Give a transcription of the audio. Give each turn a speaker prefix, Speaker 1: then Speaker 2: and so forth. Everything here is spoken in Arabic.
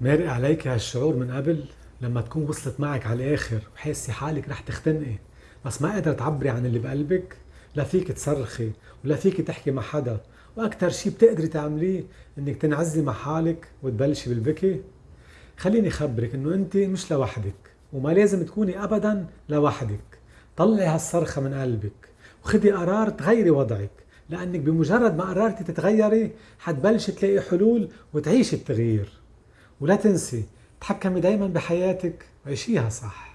Speaker 1: مارق عليك هالشعور من قبل لما تكون وصلت معك على الآخر وحاسة حالك رح تختنقي. بس ما قادرة تعبري عن اللي بقلبك لا فيك تصرخي ولا فيك تحكي مع حدا. وأكتر شي بتقدري تعمليه إنك تنعزلي مع حالك وتبلشي بالبكي. خليني خبرك إنه أنت مش لوحدك وما لازم تكوني أبدا لوحدك. طلعي هالصرخة من قلبك وخدي قرار تغيري وضعك لأنك بمجرد ما قررتي تتغيري حتبلشي تلاقي حلول وتعيشي التغيير. ولا تنسي تحكمي دايما بحياتك وعيشيها صح.